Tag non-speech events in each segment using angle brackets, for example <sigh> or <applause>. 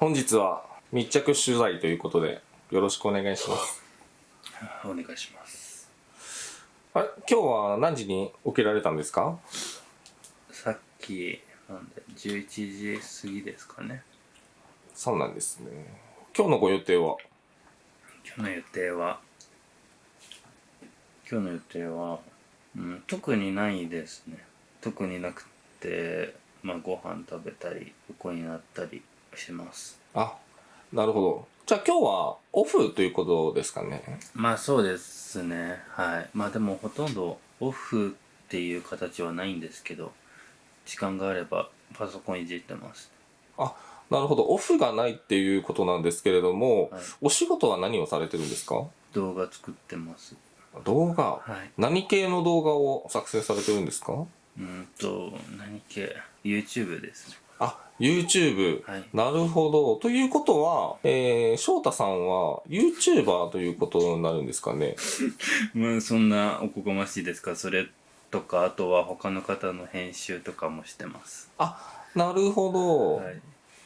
本日は密着取材ということでよろしくお願いします。お願いします。あれ今日は何時に起きられたんですか？さっきなんで11時過ぎですかね。そうなんですね。今日のご予定は？今日の予定は今日の予定は、うん、特にないですね。特になくてまあご飯食べたり横になったりします。あなるほど。じゃあ今日はオフということですかね？まあそうですね。はい。まあでもほとんどオフっていう形はないんですけど時間があればパソコンいじってます。あなるほど。オフがないっていうことなんですけれども、はい。お仕事は何をされてるんですか？動画作ってます。動画？はい。何系の動画を作成されてるんですか？うんと何系？YouTube です。ねあ YouTube、はい。なるほど。ということは、えー、翔太さんは YouTuber ということになるんですかね？<laughs> まあそんなおこがましいですか？それとかあとは他の方の編集とかもしてます。あなるほど、はい。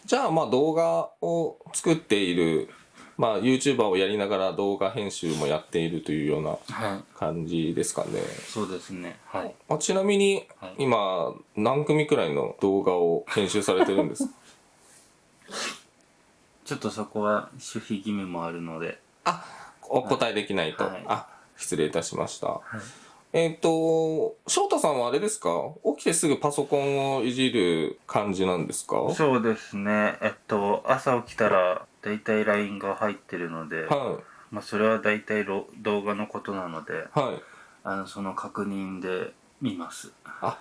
じゃあまあ動画を作っているまあ YouTuber をやりながら動画編集もやっているというようなはい。感じですかね。そうですね。はい。あちなみにはい。今何組くらいの動画を編集されてるんです？か <laughs> ちょっとそこは守秘義務もあるので。あお答えできないと、はい。あ失礼いたしました。はい。えっ、と翔太さんはあれですか？起きてすぐパソコンをいじる感じなんですか？そうですね。えっと朝起きたらだいたい LINE が入ってるので、はまあ、それはだいたいろ動画のことなのでいはい。あのその確認で見ます。あ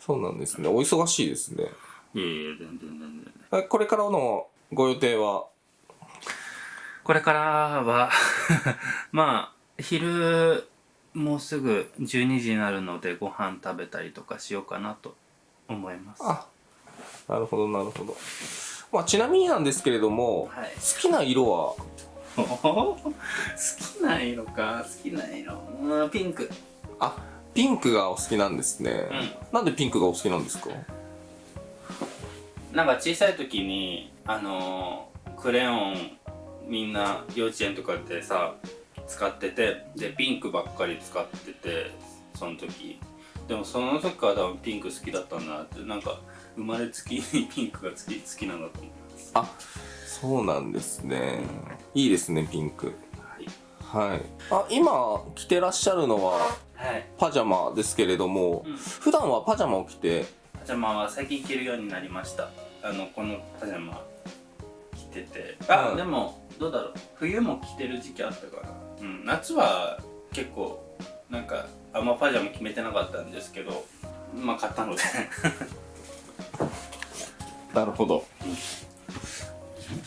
そうなんですね。お忙しいですね。いえいえ全然全然。えこれからのご予定は？これからは <laughs> まあ昼もうすぐ12時になるのでご飯食べたりとかしようかなと思います。あなるほどなるほど、まあ、ちなみになんですけれども、はい。好きな色は？好きな色か。好きな色。うんピンク。あピンクがお好きなんですね、なんでピンクがお好きなんですか？なんか小さい時にあのークレヨンみんな幼稚園とかでさ使っててでピンクばっかり使っててその時でもその時から多分ピンク好きだったんだなってなんか生まれつきにピンクが好き好きなんだと思います。あそうなんですね。いいですねピンク。はい。はい。あ今着てらっしゃるのははい。パジャマですけれども、うん。普段はパジャマを着て？パジャマは最近着るようになりました。あのこのパジャマ着てて。あ、うん。でもどうだろう。冬も着てる時期あったから、うん、夏は結構なんかあんまパジャマ決めてなかったんですけどまあ買ったので。<laughs> なるほど、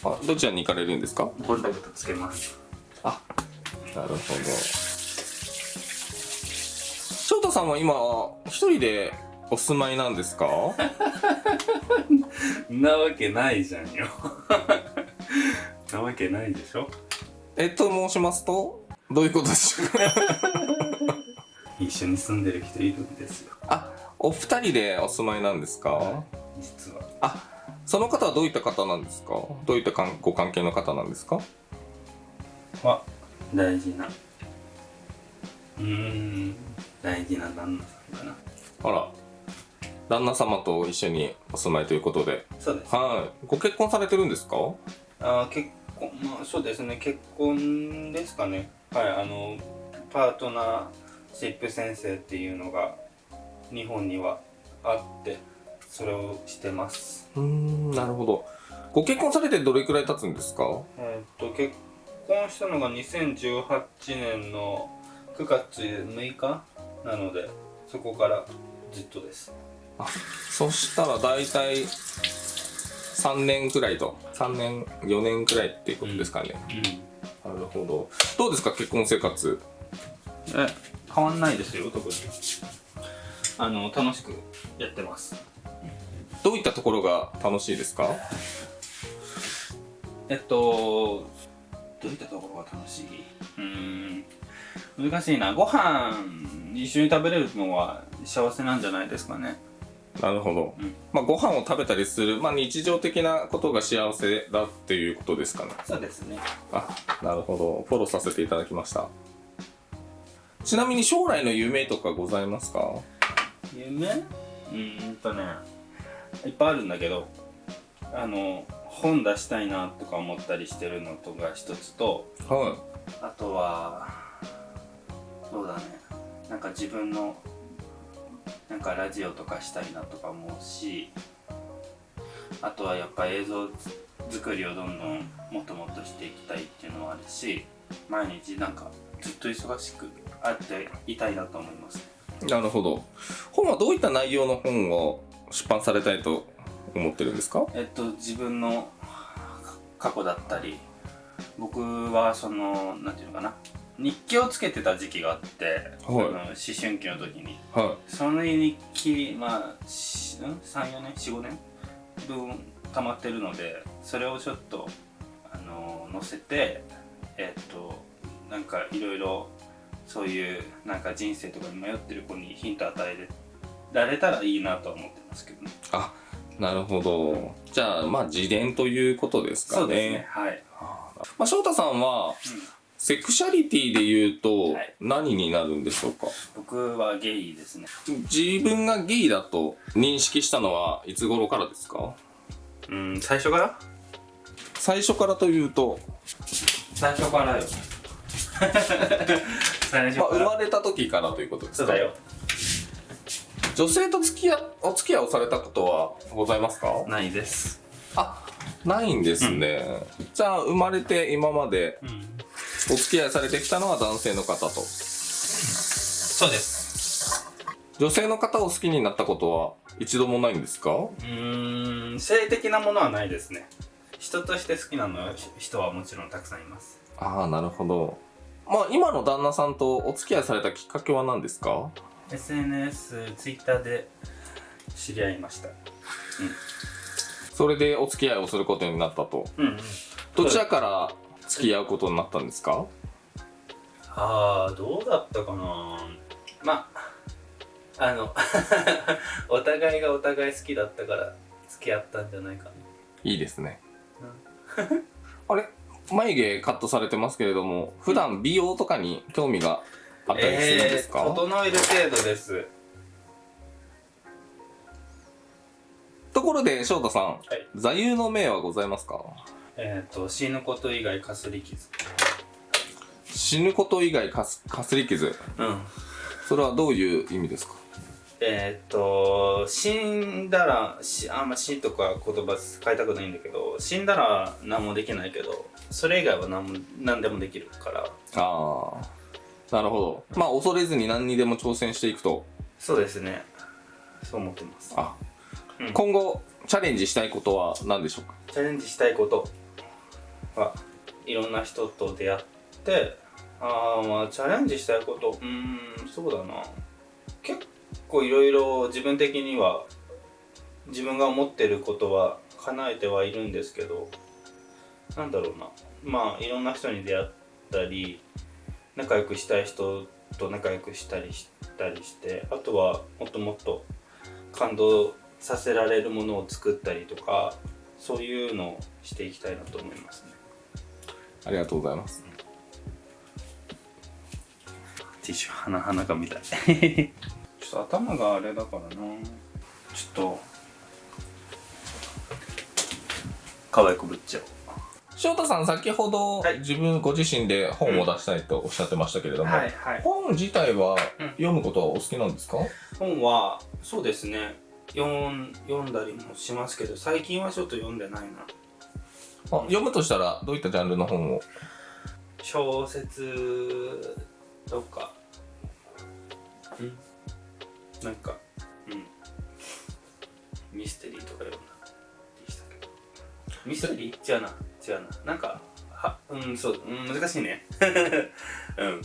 あどちらに行かれるんですか？コンタクトつけます。あなるほど。翔太さんは今一人でお住まいなんですか？<laughs> なわけないじゃんよ。<laughs> なわけないでしょ。えっと申しますとどういうことでしょうか？一緒に住んでる人いるんですよ。あお二人でお住まいなんですか、実は。あその方はどういった方なんですか？どういったかんご関係の方なんですか？は大事なうーん大事な旦那さんかな。あら旦那様と一緒にお住まいということで。そうです。はい。ご結婚されてるんですか？あー結婚まあそうですね。結婚ですかね。はいあのパートナーシップ先生っていうのが日本にはあってそれをしてます。うーんなるほど。ご結婚されてどれくらい経つんですか？えーっと結婚したのが2018年の9月6日なのでそこからずっとです。あそしたら大体3年くらいと3年4年くらいっていうことですかね、うん。なるほど。どうですか結婚生活？え変わんないですよ特に。あの楽しくやってます。どういったところが楽しいですか？えっとどういったところが楽しい？うーん難しいな。ご飯一緒に食べれるのは幸せなんじゃないですかね。なるほど、うん。まあご飯を食べたりする、まあ、日常的なことが幸せだっていうことですかね。そうですね。あなるほど。フォローさせていただきましたちなみに将来の夢とかございますか？夢？うーんとねいっぱいあるんだけどあの本出したいなとか思ったりしてるのとが一つとはあとはそうだね。なんか自分のなんかラジオとかしたいなとか思うしあとはやっぱ映像作りをどんどんもっともっとしていきたいっていうのはあるし毎日なんかずっと忙しくあっていたいなと思います。いなるほど。本はどういった内容の本を出版されたいと思ってるんですか？えっと自分の過去だったり僕はそのなんていうのかな。日記をつけてた時期があって、はい。あの思春期の時に。はその日記まあしん？34年？45年？分溜まってるのでそれをちょっとあの載せてえっとなんかいろいろそういうなんか人生とかに迷ってる子にヒント与えられたらいいなとは思ってますけどね。あなるほど。じゃあまあ自伝ということですかね。そうですね。はい、まあ、翔太さんはセクシャリティで言うとはい。何になるんでしょうか、僕はゲイですね。自分がゲイだと認識したのはいつ頃からですか？うん最初から？最初からというと、最初からよまあ、生まれた時からということですか？女性と付き合お付き合いをされたことはございますか？ないです。あないんですね、じゃあ生まれて今までうん。お付き合いされてきたのは男性の方と。そうです。女性の方を好きになったことは一度もないんですか？うーん性的なものはないですね。人として好きなのは人はもちろんたくさんいます。ああなるほどまあ今の旦那さんとお付き合いされたきっかけは何ですか？SNS、Twitter で知り合いました。それでお付き合いをすることになったと。うんうん。どちらから付き合うことになったんですか？ああどうだったかな。まああの <laughs> お互いがお互い好きだったから付き合ったんじゃないかな。いいですね。あれ？眉毛カットされてますけれども普段美容とかに興味があったりするんですか、えー整える程度です。ところで翔太さん、はい。座右の銘はございますか？えっ、と死ぬこと以外かすり傷。死ぬこと以外かすかすり傷。うん。それはどういう意味ですか？えっ、と死んだらしあんま死とか言葉使いたくないんだけど死んだら何もできないけどそれ以外は何も何でもできるから。ああなるほど。まあ恐れずに何にでも挑戦していくと。そうですね。そう思ってます。あ、うん。今後チャレンジしたいことは何でしょうか？チャレンジしたいことはいろんな人と出会ってああまあチャレンジしたいことうーんそうだな。結構いろいろ自分的には自分が思ってることは叶えてはいるんですけどなんだろうな。まあいろんな人に出会ったり仲良くしたい人と仲良くしたりしたりしてあとはもっともっと感動させられるものを作ったりとかそういうのをしていきたいなと思いますね。ありがとうございます。ティッシュ鼻鼻かみたい <laughs> ちょっと頭があれだからな。ちょっと可愛くぶっちゃおう。翔太さん先ほど、はい。自分ご自身で本を出したいとおっしゃってましたけれども、はい本自体はうん。読むことはお好きなんですか、本はそうですね。読ん読んだりもしますけど最近はちょっと読んでないな。あ読むとしたらどういったジャンルの本を？小説とか。うんなんかうん。ミステリーとか読んだでしたけど。ミステリー？違うな。違うな。なんかはうんそう、うん、難しいね。<laughs> うん。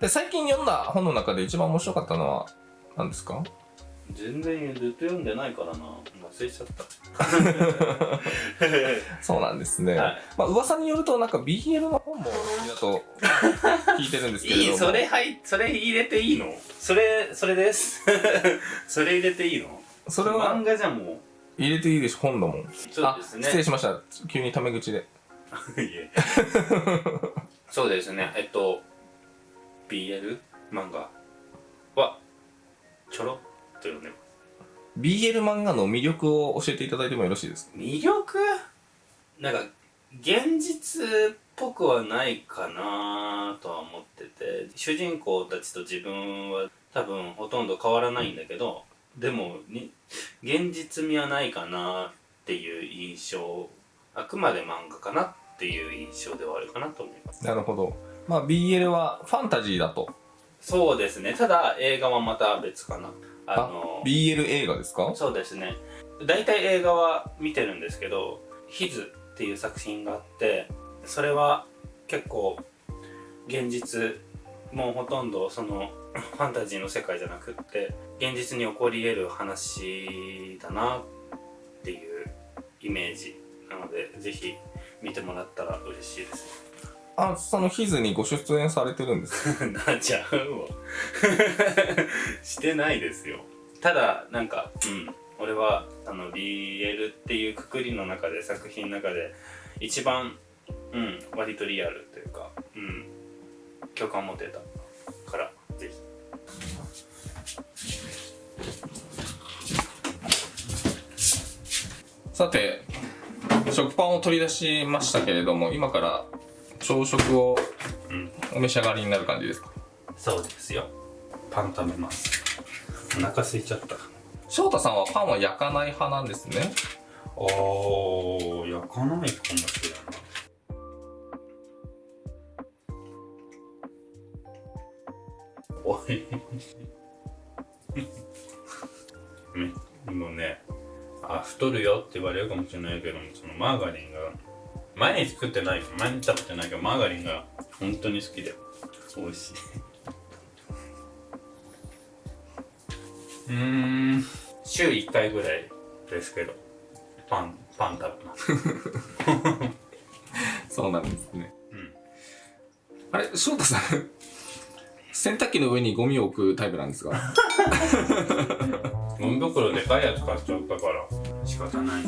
で最近読んだ本の中で一番面白かったのは何ですか？全然ずっと読んでないからな。忘れちゃった <laughs> そうなんですね、はい。まあ噂によるとなんか BL の本もだと聞いてるんですけれども。いいそれはいそれ入れていいの？それそれです。<laughs> それ入れていいの？それは漫画じゃも入れていいでしょ本だも。んうそうですね。あ失礼しました。急にタメ口で。<laughs> いえ。そうですね。えっと BL 漫画はちょろっと読んでます BL 漫画の魅力を教えていただいてもよろしいですか？魅力？なんか現実っぽくはないかなとは思ってて主人公たちと自分は多分ほとんど変わらないんだけどでもに現実味はないかなっていう印象あくまで漫画かなっていう印象ではあるかなと思います。なるほど。まあ BL はファンタジーだと。そうですね。ただ映画はまた別かなあの BL 映画ですか？そうですね。大体映画は見てるんですけど「ヒズっていう作品があってそれは結構現実もうほとんどそのファンタジーの世界じゃなくって現実に起こり得る話だなっていうイメージなのでぜひ見てもらったら嬉しいですあそのヒズにご出演されてるんですか？<laughs> なちゃうわ。<laughs> してないですよ。ただなんかうん。俺はあの BL っていうくくりの中で作品の中で一番うん割とリアルというかうん。共感持てたからぜひ。さて食パンを取り出しましたけれども今から朝食をうん。お召し上がりになる感じですか？そうですよ。パン食べます。お腹空いちゃった。翔太さんはパンは焼かない派なんですね。おー焼かないかもしれな。いおい。<laughs> ねもうねあ太るよって言われるかもしれないけどもそのマーガリンが毎日食ってない毎日食べてないけどマーガリンが本当に好きで。美味しい。<laughs> うーん。週1回ぐらいですけどパンパン食べます。<laughs> そうなんですね。うん。あれ翔太さん <laughs> 洗濯機の上にゴミを置くタイプなんですか？ゴミ袋でかいやつ買っちゃったから。仕方ない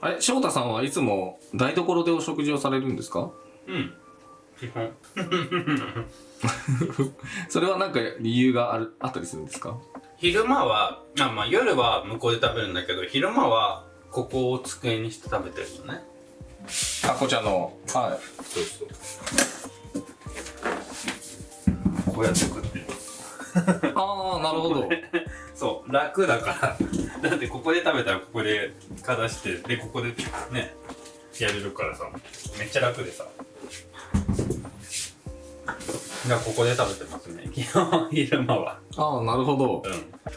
あれ翔太さんはいつも台所でお食事をされるんですか？うん。基本。<laughs> それは何か理由があるあったりするんですか？昼間はあまあ夜は向こうで食べるんだけど昼間はここを机にして食べてるのね。あこちらのはい。そうそう。こうやって食ってる。ああなるほどそう楽だから。だってここで食べたらここでかざしてでここでねやれるからさ。めっちゃ楽でさ。じゃあここで食べてますね。<laughs> 基本昼間は。ああなるほど。うん。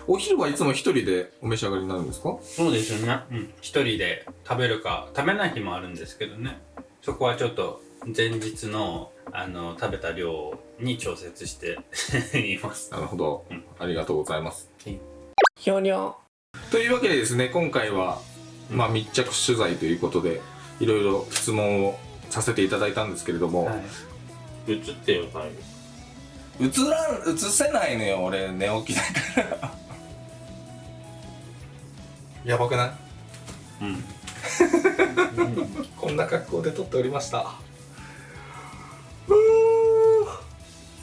お昼はいつも一人でお召し上がりになるんですか？そうですよね。うん。一人で食べるか食べない日もあるんですけどね。そこはちょっと前日のあの食べた量に調節して <laughs> います。なるほど、うん。ありがとうございます。はい。ひょにょというわけでですね今回は、まあ、密着取材ということでいろいろ質問をさせていただいたんですけれども、い、映ってよタイム。映らん映せないのよ俺寝起きだから。<laughs> やばくない？うん。<laughs> こんな格好で撮っておりました